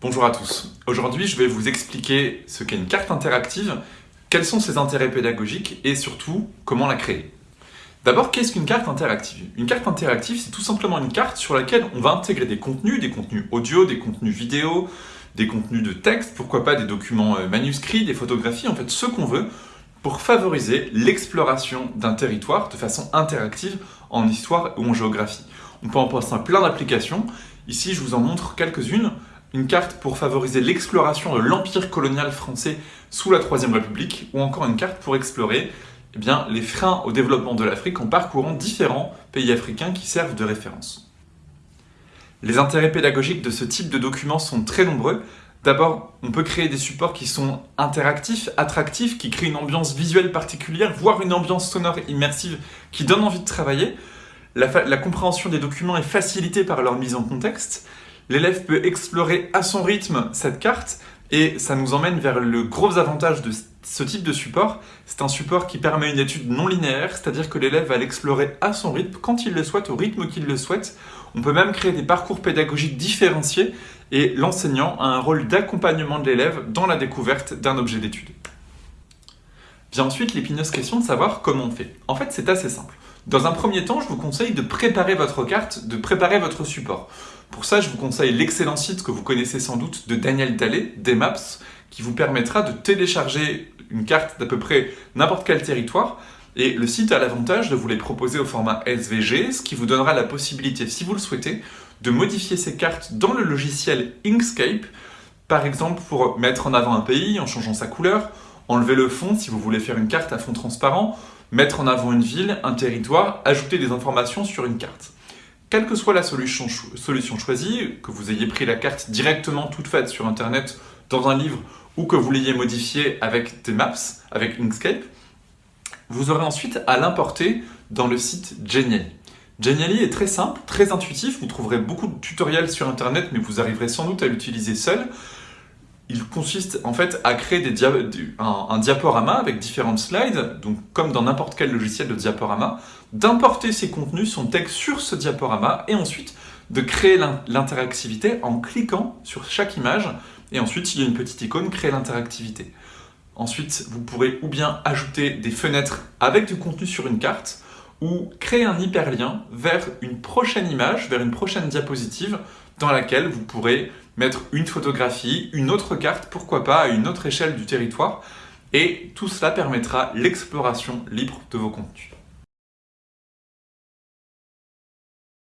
Bonjour à tous. Aujourd'hui, je vais vous expliquer ce qu'est une carte interactive, quels sont ses intérêts pédagogiques et surtout, comment la créer. D'abord, qu'est-ce qu'une carte interactive? Une carte interactive, c'est tout simplement une carte sur laquelle on va intégrer des contenus, des contenus audio, des contenus vidéo, des contenus de texte, pourquoi pas des documents euh, manuscrits, des photographies, en fait ce qu'on veut, pour favoriser l'exploration d'un territoire de façon interactive en histoire ou en géographie. On peut en penser à plein d'applications. Ici, je vous en montre quelques-unes une carte pour favoriser l'exploration de l'empire colonial français sous la Troisième République, ou encore une carte pour explorer eh les freins au développement de l'Afrique en parcourant différents pays africains qui servent de référence. Les intérêts pédagogiques de ce type de documents sont très nombreux. D'abord, on peut créer des supports qui sont interactifs, attractifs, qui créent une ambiance visuelle particulière, voire une ambiance sonore immersive qui donne envie de travailler. La compréhension des documents est facilitée par leur mise en contexte. L'élève peut explorer à son rythme cette carte et ça nous emmène vers le gros avantage de ce type de support. C'est un support qui permet une étude non linéaire, c'est-à-dire que l'élève va l'explorer à son rythme, quand il le souhaite, au rythme qu'il le souhaite. On peut même créer des parcours pédagogiques différenciés et l'enseignant a un rôle d'accompagnement de l'élève dans la découverte d'un objet d'étude. Vient ensuite l'épineuse question de savoir comment on fait. En fait, c'est assez simple. Dans un premier temps, je vous conseille de préparer votre carte, de préparer votre support. Pour ça, je vous conseille l'excellent site que vous connaissez sans doute de Daniel Dallet, Dmaps, qui vous permettra de télécharger une carte d'à peu près n'importe quel territoire. Et le site a l'avantage de vous les proposer au format SVG, ce qui vous donnera la possibilité, si vous le souhaitez, de modifier ces cartes dans le logiciel Inkscape, par exemple pour mettre en avant un pays en changeant sa couleur, enlever le fond si vous voulez faire une carte à fond transparent, mettre en avant une ville, un territoire, ajouter des informations sur une carte. Quelle que soit la solution, choisie, que vous ayez pris la carte directement toute faite sur internet dans un livre ou que vous l'ayez modifiée avec des maps, avec Inkscape, vous aurez ensuite à l'importer dans le site Geniali. Geniali est très simple, très intuitif, vous trouverez beaucoup de tutoriels sur internet mais vous arriverez sans doute à l'utiliser seul il consiste en fait à créer des un, diaporama avec différentes slides, donc comme dans n'importe quel logiciel de diaporama, d'importer ses contenus, son texte sur ce diaporama, et ensuite de créer l'interactivité en cliquant sur chaque image, et ensuite il y a une petite icône « Créer l'interactivité ». Ensuite, vous pourrez ou bien ajouter des fenêtres avec du contenu sur une carte, ou créer un hyperlien vers une prochaine image, vers une prochaine diapositive dans laquelle vous pourrez mettre une photographie, une autre carte, pourquoi pas, à une autre échelle du territoire. Et tout cela permettra l'exploration libre de vos contenus.